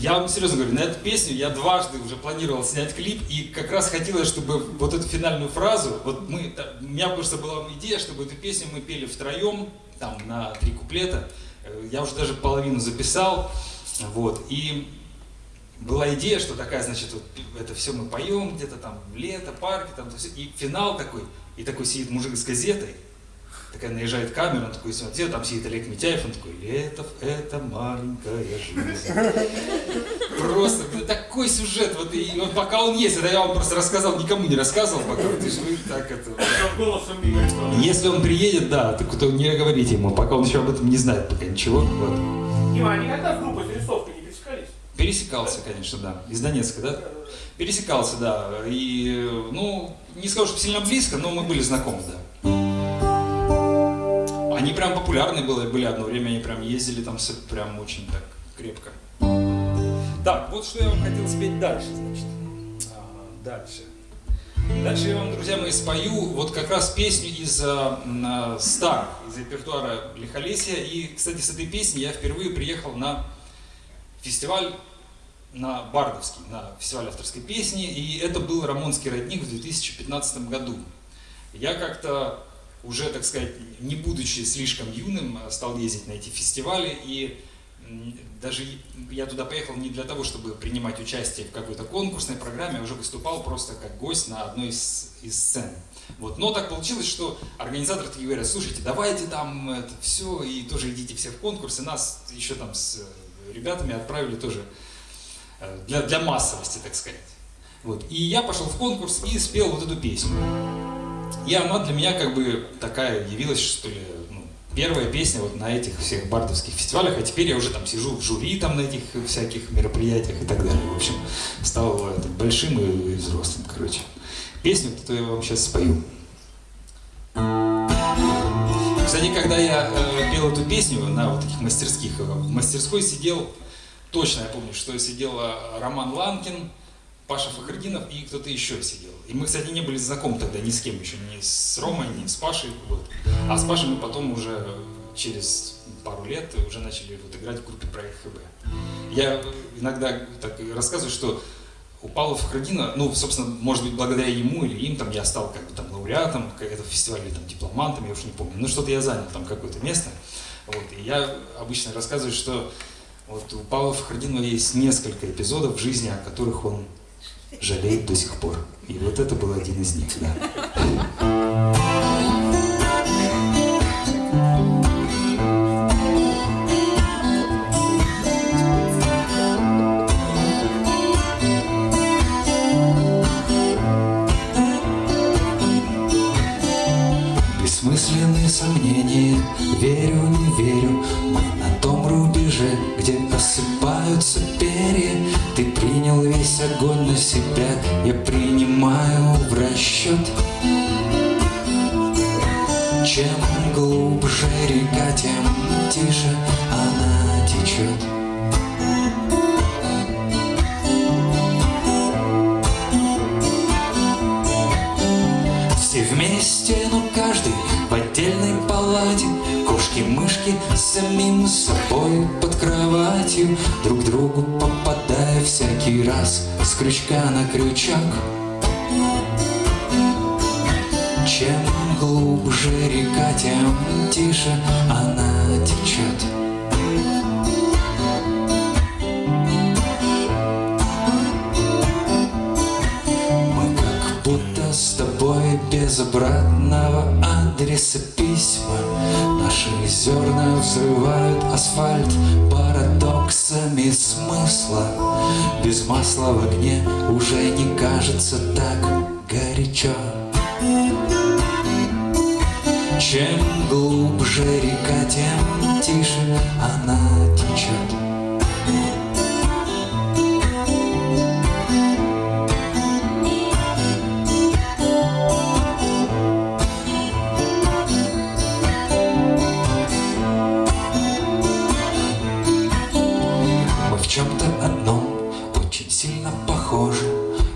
я вам серьезно говорю, на эту песню я дважды уже планировал снять клип, и как раз хотелось, чтобы вот эту финальную фразу, вот мы, у меня просто была идея, чтобы эту песню мы пели втроем, там, на три куплета. Э, я уже даже половину записал, вот, и была идея, что такая, значит, вот это все мы поем где-то там, лето, парки, там, и финал такой, и такой сидит мужик с газетой, такая наезжает камера, он такой смотрит, там сидит Олег Митяев, он такой, Летов, это маленькая жизнь. Просто ну, такой сюжет, вот, и вот пока он есть, это я вам просто рассказал, никому не рассказывал пока, ты же вы так это... Если он приедет, да, так то не говорите ему, пока он еще об этом не знает пока ничего, вот. Дима, а никогда в группе зарисовка не пересекались? Пересекался, конечно, да, из Донецка, да? Пересекался, да, и, ну, не скажу, что сильно близко, но мы были знакомы, да. Они прям популярны были, были одно время, они прям ездили там прям очень так крепко. Так, вот что я вам хотел спеть дальше, значит. А, дальше. Дальше я вам, друзья мои, спою вот как раз песню из а, старых, из репертуара Лихолесия. И, кстати, с этой песней я впервые приехал на фестиваль на Бардовский, на фестиваль авторской песни, и это был Рамонский родник в 2015 году. Я как-то уже, так сказать, не будучи слишком юным, а стал ездить на эти фестивали, и даже я туда поехал не для того, чтобы принимать участие в какой-то конкурсной программе, я уже выступал просто как гость на одной из, из сцен. Вот. Но так получилось, что организаторы такие говорят, слушайте, давайте там это все, и тоже идите все в конкурс, и нас еще там с ребятами отправили тоже э, для, для массовости, так сказать. Вот. И я пошел в конкурс и спел вот эту песню. И она для меня как бы такая явилась, что ли, ну, первая песня вот на этих всех бардовских фестивалях, а теперь я уже там сижу в жюри там на этих всяких мероприятиях и так далее. В общем, стал это, большим и, и взрослым, короче. Песню, то я вам сейчас спою. Кстати, когда я э, пел эту песню на вот таких мастерских, э, в мастерской сидел, точно я помню, что сидел Роман Ланкин, Паша Фахрдинов и кто-то еще сидел. И мы, кстати, не были знакомы тогда ни с кем еще, ни с Ромой, ни с Пашей. Вот. А с Пашей мы потом уже через пару лет уже начали вот играть в группе Проект ХБ. Я иногда так рассказываю, что у Павла Фахрдина, ну, собственно, может быть, благодаря ему или им, там, я стал как бы там лауреатом этого фестиваля, или там дипломантом, я уж не помню, ну, что-то я занял там какое-то место. Вот, и я обычно рассказываю, что вот у Павла Фахрдинова есть несколько эпизодов в жизни, о которых он жалеет до сих пор. И вот это был один из них, да. Сомнения, верю, не верю, мы на том рубеже, где осыпаются перья, ты принял весь огонь на себя, я принимаю в расчет. Чем глубже река, тем тише она течет. Все вместе, но каждый С самим собой под кроватью Друг другу попадая всякий раз С крючка на крючок. Чем глубже река, тем тише она течет. Мы как будто с тобой без обратного адреса письма. Наши зерна взрывают асфальт парадоксами смысла. Без масла в огне уже не кажется так горячо. Чем глубже река, тем тише она течет чем-то одном очень сильно похожи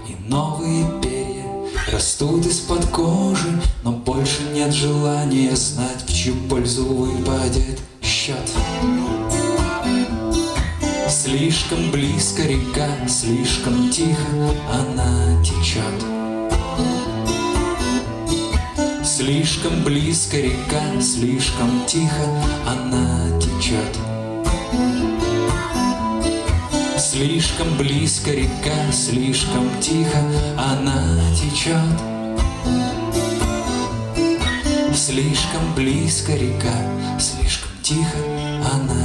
И новые перья растут из-под кожи Но больше нет желания знать, в чью пользу выпадет счет Слишком близко река, слишком тихо она течет. Слишком близко река, слишком тихо она течет. Слишком близко река, слишком тихо она течет. Слишком близко река, слишком тихо она